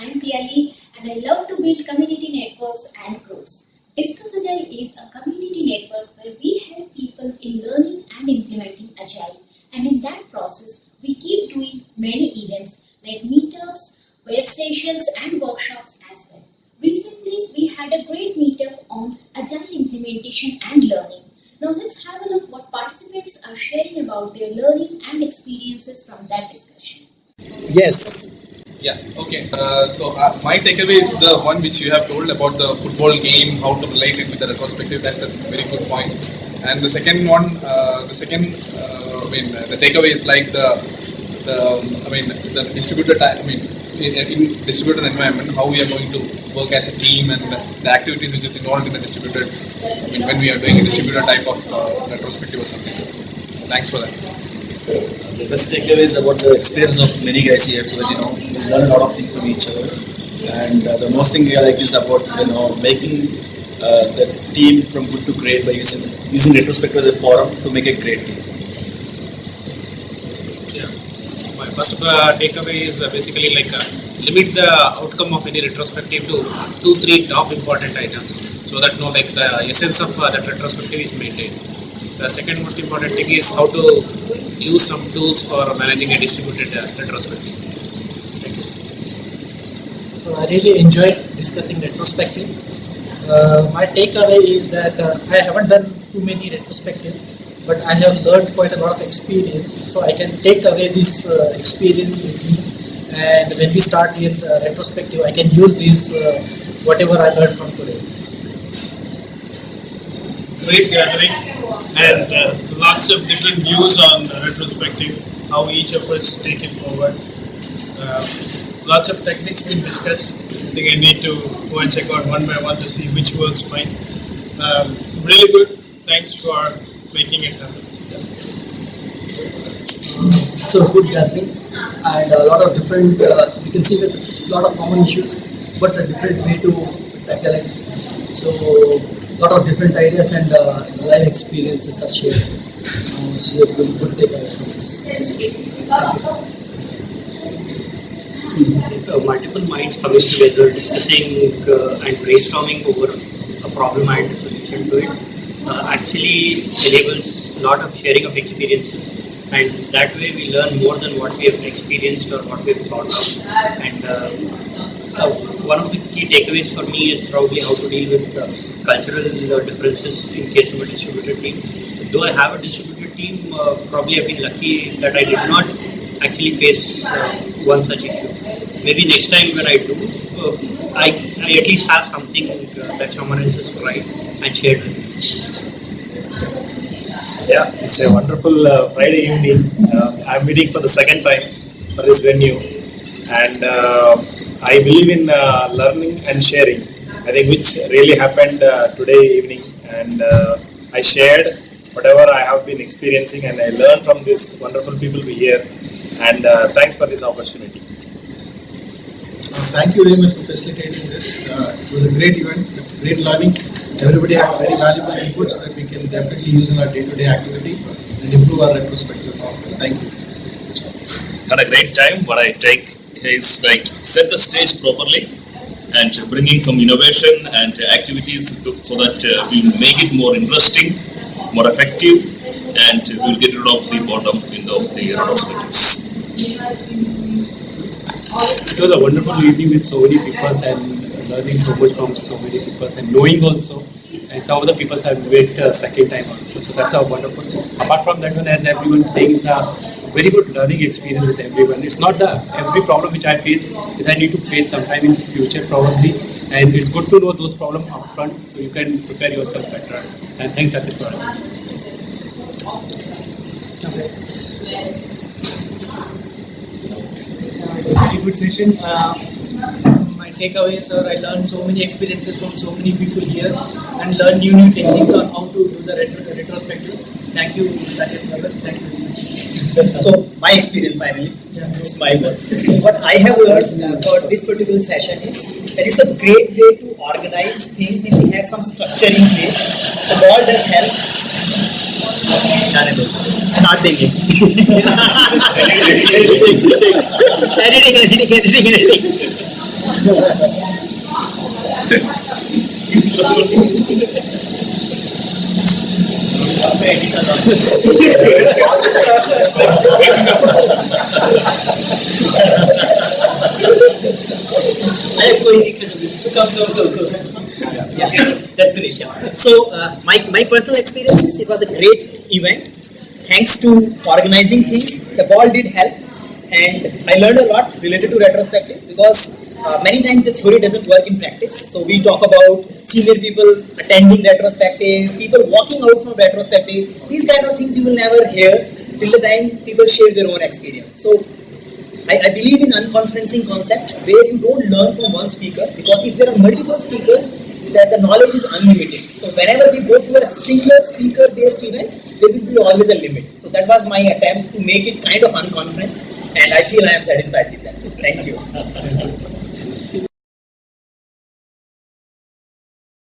I'm Piali and I love to build community networks and groups. Discuss Agile is a community network where we help people in learning and implementing Agile. And in that process, we keep doing many events like meetups, web sessions, and workshops as well. Recently, we had a great meetup on Agile implementation and learning. Now, let's have a look what participants are sharing about their learning and experiences from that discussion. Yes. Yeah, okay. Uh, so uh, my takeaway is the one which you have told about the football game, how to relate it with the retrospective. That's a very good point. And the second one, uh, the second, uh, I mean, the takeaway is like the, the, I mean, the distributed, I mean, in, in distributed environment, how we are going to work as a team and the activities which is involved in the distributed, I mean, when we are doing a distributed type of uh, retrospective or something. Thanks for that. The best takeaway is about the experience of many guys here, so that you know you learn a lot of things from each other. And uh, the most thing I like is about you know making uh, the team from good to great by using using retrospective as a forum to make a great team. Yeah. My first uh, takeaway is uh, basically like uh, limit the outcome of any retrospective to two, three top important items, so that no like the essence of that retrospective is maintained. The second most important thing is how to use some tools for managing a distributed uh, retrospective. So I really enjoyed discussing retrospective. Uh, my takeaway is that uh, I haven't done too many retrospectives, but I have learned quite a lot of experience. So I can take away this uh, experience with me, and when we start with uh, retrospective, I can use this uh, whatever I learned from today. Great gathering and uh, lots of different views on retrospective, how each of us take it forward. Uh, lots of techniques been discussed. I think I need to go and check out one by one to see which works fine. Um, really good. Thanks for making it happen. so good gathering and a lot of different uh, can see a lot of common issues but a different way to tackle it so lot of different ideas and uh, live experiences are shared uh, which is a good, good takeaway from this discussion uh, multiple minds coming together, discussing uh, and brainstorming over a problem and a solution to it, actually enables a lot of sharing of experiences. And that way we learn more than what we have experienced or what we have thought of. And uh, uh, one of the key takeaways for me is probably how to deal with uh, cultural differences in case of a distributed team. Though I have a distributed team, uh, probably I've been lucky that I did not actually face uh, one such issue. Maybe next time when I do, uh, I, I at least have something that someone else has tried and shared with me. Yeah, it's a wonderful uh, Friday evening. Uh, I'm meeting for the second time for this venue, and uh, I believe in learning and sharing. I think which really happened uh, today evening, and uh, I shared whatever I have been experiencing, and I learned from these wonderful people here. And uh, thanks for this opportunity. Thank you very much for facilitating this. Uh, it was a great event, great learning. Everybody had very valuable inputs that we can definitely use in our day-to-day activity and improve our retrospective. Thank you. Had a great time. What I take is like set the stage properly and bringing some innovation and activities to, so that uh, we make it more interesting, more effective, and we'll get rid of the bottom in the, of the retrospectives. It was a wonderful evening with so many people and learning so much from so many people and knowing also. And some of the people have met uh, second time also. So that's a wonderful. Apart from that one, as everyone saying, is a very good learning experience with everyone. It's not the every problem which I face is I need to face sometime in future probably. And it's good to know those problems upfront so you can prepare yourself better. And thanks, Atif, for It was a very good session. Uh, my takeaways are I learned so many experiences from so many people here and learned new new techniques on how to do the retro- retrospectives. Thank you, brother. Thank you. So my experience finally it's my work. So what i have learned for this particular session is that it's a great way to organize things if we have some structure in place. The ball does help. Start thinking editing editing editing editing editing That's finished. Yeah. So uh, my my personal experiences, it was a great event. Thanks to organizing things, the ball did help, and I learned a lot related to retrospective because uh, many times the theory doesn't work in practice. So we talk about senior people attending retrospective, people walking out from retrospective. These kind of things you will never hear till the time people share their own experience. So I, I believe in unconferencing concept where you don't learn from one speaker because if there are multiple speakers, that the knowledge is unlimited. So whenever we go to a single speaker based event, there will be always a limit. So that was my attempt to make it kind of unconference and I feel I am satisfied with that. Thank you.